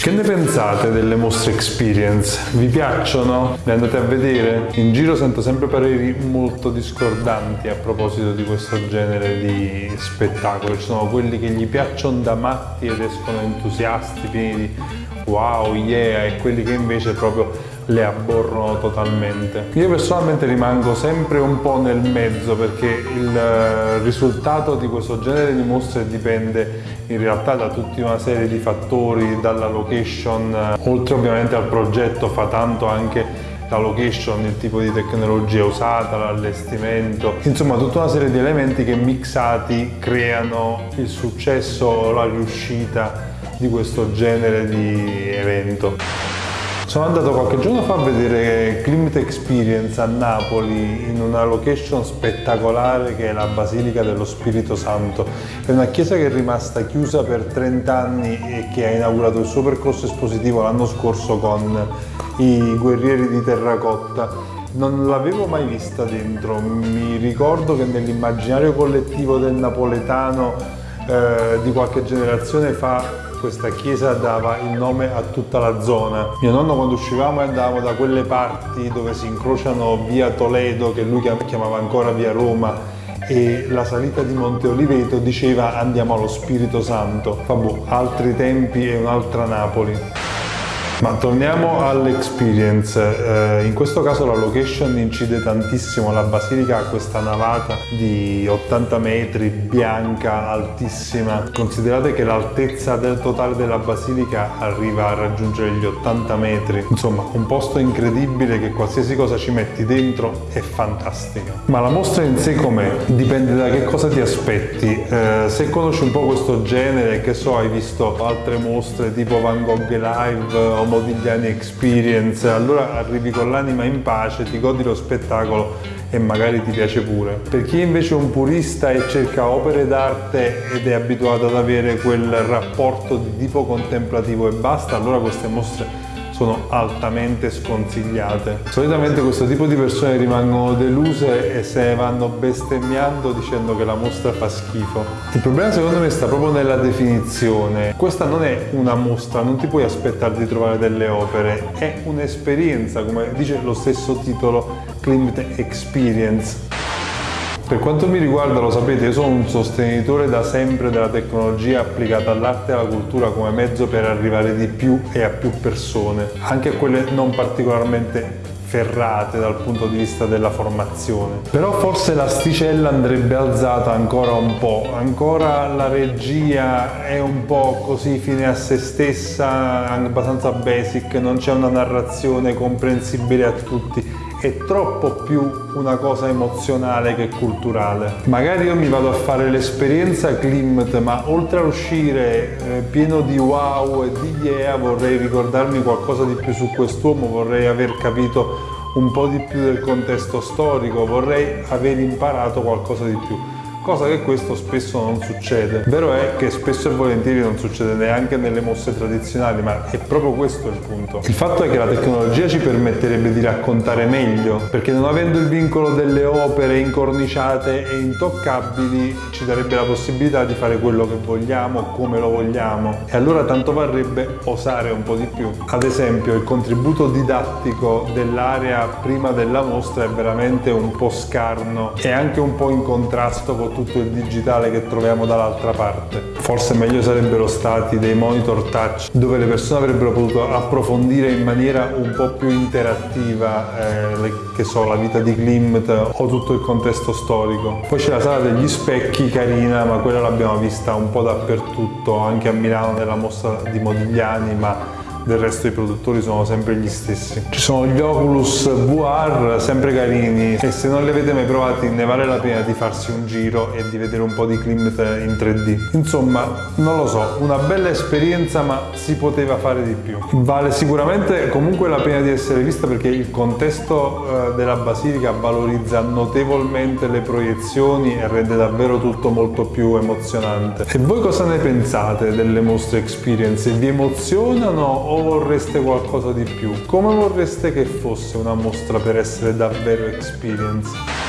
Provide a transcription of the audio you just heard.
Che ne pensate delle mostre experience? Vi piacciono? Le andate a vedere? In giro sento sempre pareri molto discordanti a proposito di questo genere di spettacolo. Ci sono quelli che gli piacciono da matti ed escono entusiasti, pieni di wow, yeah, e quelli che invece proprio le aborrono totalmente. Io personalmente rimango sempre un po' nel mezzo perché il eh, risultato di questo genere di mostre dipende in realtà da tutta una serie di fattori, dalla location, eh, oltre ovviamente al progetto fa tanto anche la location, il tipo di tecnologia usata, l'allestimento, insomma tutta una serie di elementi che mixati creano il successo o la riuscita di questo genere di evento. Sono andato qualche giorno fa a vedere Climate Experience a Napoli in una location spettacolare che è la Basilica dello Spirito Santo. È una chiesa che è rimasta chiusa per 30 anni e che ha inaugurato il suo percorso espositivo l'anno scorso con i guerrieri di terracotta. Non l'avevo mai vista dentro, mi ricordo che nell'immaginario collettivo del napoletano eh, di qualche generazione fa questa chiesa dava il nome a tutta la zona. Mio nonno quando uscivamo andavamo da quelle parti dove si incrociano via Toledo, che lui chiamava ancora via Roma, e la salita di Monte Oliveto diceva andiamo allo Spirito Santo. Vabbè, altri tempi e un'altra Napoli. Ma torniamo all'experience, eh, in questo caso la location incide tantissimo, la basilica ha questa navata di 80 metri, bianca, altissima. Considerate che l'altezza del totale della basilica arriva a raggiungere gli 80 metri. Insomma, un posto incredibile che qualsiasi cosa ci metti dentro è fantastica. Ma la mostra in sé com'è? Dipende da che cosa ti aspetti. Eh, se conosci un po' questo genere, che so, hai visto altre mostre tipo Van Gogh Live o Modigliani Experience, allora arrivi con l'anima in pace, ti godi lo spettacolo e magari ti piace pure. Per chi invece è un purista e cerca opere d'arte ed è abituato ad avere quel rapporto di tipo contemplativo e basta, allora queste mostre sono altamente sconsigliate. Solitamente questo tipo di persone rimangono deluse e se ne vanno bestemmiando dicendo che la mostra fa schifo. Il problema secondo me sta proprio nella definizione. Questa non è una mostra, non ti puoi aspettare di trovare delle opere, è un'esperienza, come dice lo stesso titolo, Klimt Experience. Per quanto mi riguarda, lo sapete, io sono un sostenitore da sempre della tecnologia applicata all'arte e alla cultura come mezzo per arrivare di più e a più persone, anche a quelle non particolarmente ferrate dal punto di vista della formazione. Però forse l'asticella andrebbe alzata ancora un po', ancora la regia è un po' così fine a se stessa, abbastanza basic, non c'è una narrazione comprensibile a tutti è troppo più una cosa emozionale che culturale. Magari io mi vado a fare l'esperienza Klimt, ma oltre a uscire eh, pieno di wow e di yeah, vorrei ricordarmi qualcosa di più su quest'uomo, vorrei aver capito un po' di più del contesto storico, vorrei aver imparato qualcosa di più cosa che questo spesso non succede. Vero è che spesso e volentieri non succede neanche nelle mosse tradizionali, ma è proprio questo il punto. Il fatto è che la tecnologia ci permetterebbe di raccontare meglio, perché non avendo il vincolo delle opere incorniciate e intoccabili, ci darebbe la possibilità di fare quello che vogliamo, come lo vogliamo. E allora tanto varrebbe osare un po' di più. Ad esempio, il contributo didattico dell'area prima della mostra è veramente un po' scarno e anche un po' in contrasto con tutto il digitale che troviamo dall'altra parte. Forse meglio sarebbero stati dei monitor touch dove le persone avrebbero potuto approfondire in maniera un po' più interattiva eh, le, che so, la vita di Klimt o tutto il contesto storico. Poi c'è la sala degli specchi carina ma quella l'abbiamo vista un po' dappertutto, anche a Milano nella mostra di Modigliani ma del resto i produttori sono sempre gli stessi. Ci sono gli Oculus VR, sempre carini, e se non li avete mai provati ne vale la pena di farsi un giro e di vedere un po' di Klimt in 3D. Insomma, non lo so, una bella esperienza ma si poteva fare di più. Vale sicuramente comunque la pena di essere vista perché il contesto eh, della Basilica valorizza notevolmente le proiezioni e rende davvero tutto molto più emozionante. E voi cosa ne pensate delle mostre experience? Vi emozionano o vorreste qualcosa di più? Come vorreste che fosse una mostra per essere davvero experience?